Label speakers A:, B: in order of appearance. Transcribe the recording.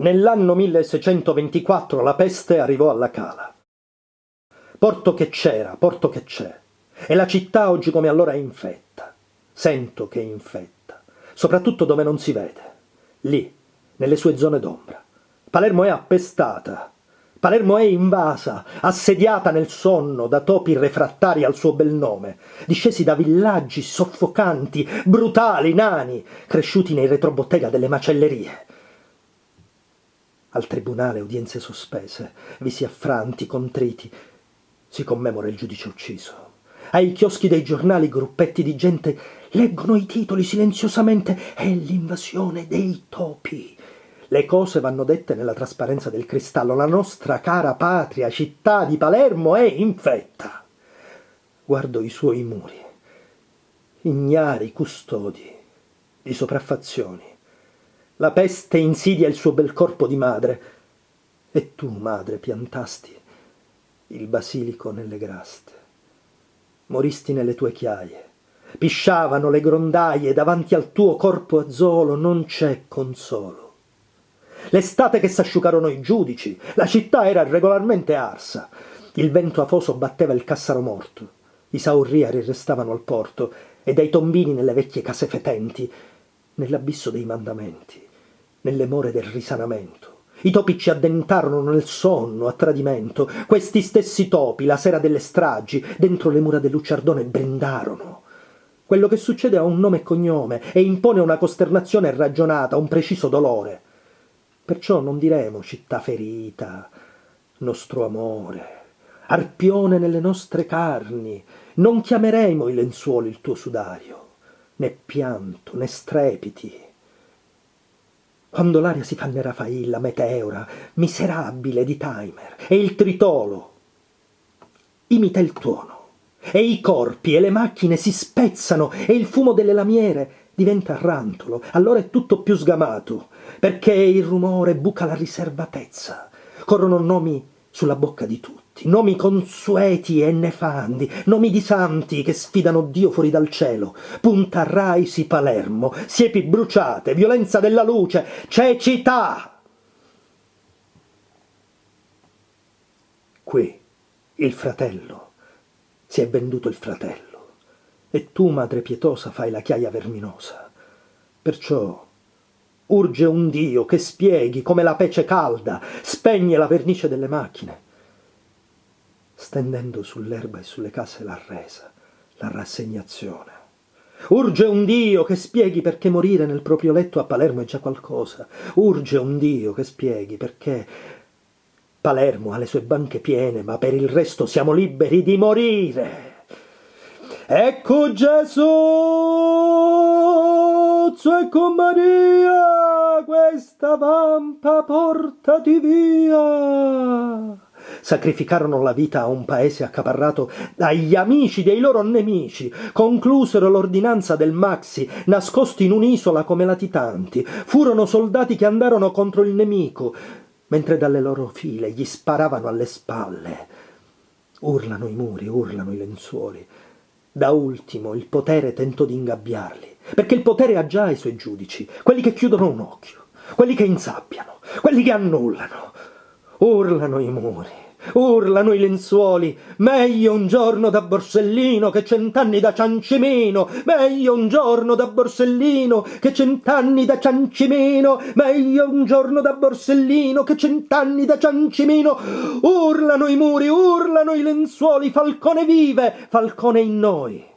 A: Nell'anno 1624 la peste arrivò alla Cala. Porto che c'era, porto che c'è. E la città oggi come allora è infetta. Sento che è infetta, soprattutto dove non si vede. Lì, nelle sue zone d'ombra. Palermo è appestata. Palermo è invasa, assediata nel sonno da topi refrattari al suo bel nome, discesi da villaggi soffocanti, brutali, nani, cresciuti nei retrobottega delle macellerie. Al tribunale udienze sospese, visi affranti, contriti, si commemora il giudice ucciso. Ai chioschi dei giornali gruppetti di gente leggono i titoli silenziosamente. È l'invasione dei topi. Le cose vanno dette nella trasparenza del cristallo. La nostra cara patria, città di Palermo, è infetta. Guardo i suoi muri, ignari custodi di sopraffazioni. La peste insidia il suo bel corpo di madre. E tu, madre, piantasti il basilico nelle graste. Moristi nelle tue chiaie. Pisciavano le grondaie davanti al tuo corpo azzolo, non c'è consolo. L'estate che s'asciugarono i giudici, la città era regolarmente arsa. Il vento afoso batteva il cassaro morto. I saurriari restavano al porto e dai tombini nelle vecchie case fetenti, nell'abisso dei mandamenti, nelle more del risanamento i topi ci addentarono nel sonno, a tradimento. Questi stessi topi, la sera delle stragi, dentro le mura del Luciardone brindarono. Quello che succede ha un nome e cognome e impone una costernazione ragionata, un preciso dolore. Perciò non diremo città ferita, nostro amore, arpione nelle nostre carni, non chiameremo i lenzuoli il tuo sudario, né pianto, né strepiti, quando l'aria si fa nera failla, meteora, miserabile di timer, e il tritolo imita il tuono, e i corpi e le macchine si spezzano, e il fumo delle lamiere diventa rantolo, allora è tutto più sgamato, perché il rumore buca la riservatezza, corrono nomi sulla bocca di tutti, nomi consueti e nefandi, nomi di santi che sfidano Dio fuori dal cielo, Punta Raisi Palermo, siepi bruciate, violenza della luce, cecità! Qui il fratello, si è venduto il fratello, e tu, madre pietosa, fai la chiaia verminosa. Perciò urge un Dio che spieghi come la pece calda spegne la vernice delle macchine, stendendo sull'erba e sulle case la resa, la rassegnazione. Urge un Dio che spieghi perché morire nel proprio letto a Palermo è già qualcosa. Urge un Dio che spieghi perché Palermo ha le sue banche piene, ma per il resto siamo liberi di morire. Ecco Gesù, ecco Maria, questa vampa portati via. Sacrificarono la vita a un paese accaparrato dagli amici dei loro nemici, conclusero l'ordinanza del Maxi, nascosti in un'isola come latitanti, furono soldati che andarono contro il nemico, mentre dalle loro file gli sparavano alle spalle. Urlano i muri, urlano i lenzuoli, da ultimo il potere tentò di ingabbiarli, perché il potere ha già i suoi giudici, quelli che chiudono un occhio, quelli che insabbiano, quelli che annullano. Urlano i muri, urlano i lenzuoli, meglio un giorno da Borsellino che cent'anni da Ciancimino, meglio un giorno da Borsellino che cent'anni da Ciancimino, meglio un giorno da Borsellino che cent'anni da Ciancimino. Urlano i muri, urlano i lenzuoli, Falcone vive, Falcone in noi.